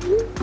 Bye.